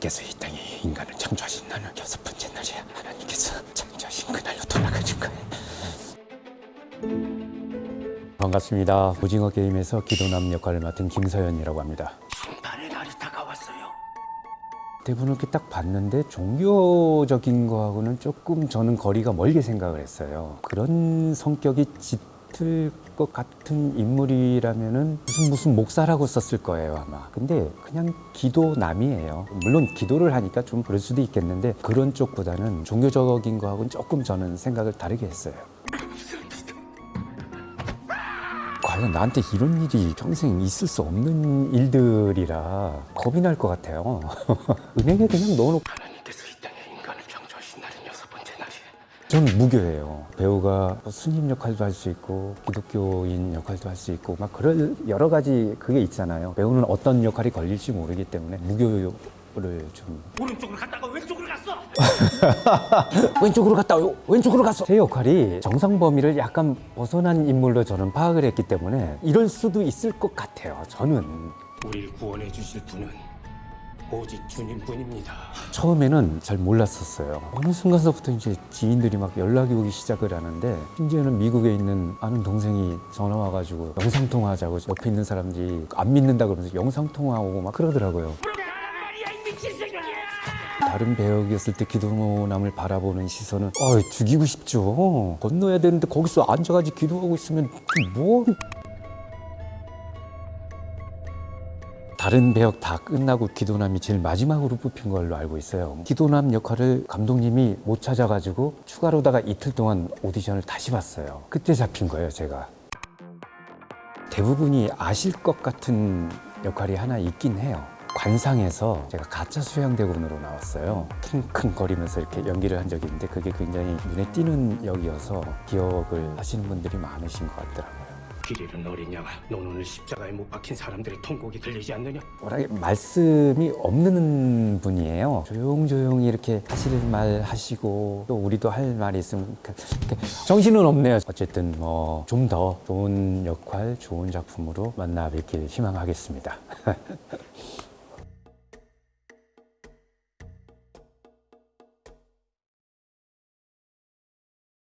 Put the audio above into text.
하나님께서 이 땅에 인간을 창조하신 나는 여섯 번째 날이야. 하나님께서 창조하신 그날로 돌아가는 거야. 반갑습니다. 오징어 게임에서 기도남 역할을 맡은 김서연이라고 합니다. 심판의 날이 다가왔어요. 대부분 이렇게 딱 봤는데 종교적인 거하고는 조금 저는 거리가 멀게 생각을 했어요. 그런 성격이 짙 을 것 같은 인물이라면은 무슨 무슨 목사라고 썼을 거예요 아마. 근데 그냥 기도남이에요. 물론 기도를 하니까 좀 그럴 수도 있겠는데 그런 쪽보다는 종교적인 거하고는 조금 저는 생각을 다르게 했어요. 과연 나한테 이런 일이 평생 있을 수 없는 일들이라 겁이 날 것 같아요. 은행에 그냥 넣어놓고 하나님께서 이 땅에 인간을 창조하신 날은 여섯 번째 저는 무교예요. 배우가 뭐 스님 역할도 할 수 있고 기독교인 역할도 할 수 있고 막 그럴 여러 가지 그게 있잖아요. 배우는 어떤 역할이 걸릴지 모르기 때문에 무교 를 좀 오른쪽으로 갔다가 왼쪽으로 갔어. 왼쪽으로 갔다 요 왼쪽으로 갔어. 제 역할이 정상 범위를 약간 벗어난 인물로 저는 파악을 했기 때문에 이럴 수도 있을 것 같아요. 저는 우리를 구원해 주실 분은 오직 주님뿐입니다. 처음에는 잘 몰랐었어요. 어느 순간서부터 이제 지인들이 막 연락이 오기 시작을 하는데 심지어는 미국에 있는 아는 동생이 전화 와가지고 영상 통화하자고 옆에 있는 사람들이 안 믿는다 그러면서 영상 통화하고 막 그러더라고요. 다른 배역이었을 때 기도남을 바라보는 시선은 어 죽이고 싶죠. 건너야 되는데 거기서 앉아가지고 기도하고 있으면 뭐 다른 배역 다 끝나고 기도남이 제일 마지막으로 뽑힌 걸로 알고 있어요. 기도남 역할을 감독님이 못 찾아가지고 추가로다가 이틀 동안 오디션을 다시 봤어요. 그때 잡힌 거예요, 제가. 대부분이 아실 것 같은 역할이 하나 있긴 해요. 관상에서 제가 가짜 수양대군으로 나왔어요. 킁킁거리면서 이렇게 연기를 한 적이 있는데 그게 굉장히 눈에 띄는 역이어서 기억을 하시는 분들이 많으신 것 같더라고요. 길 잃은 어린 양아, 넌 오늘 십자가에 못 박힌 사람들의 통곡이 들리지 않느냐? 워낙에 말씀이 없는 분이에요. 조용조용히 이렇게 하실 말 하시고 또 우리도 할 말이 있으면 정신은 없네요. 어쨌든 뭐 좀 더 좋은 역할, 좋은 작품으로 만나 뵙길 희망하겠습니다.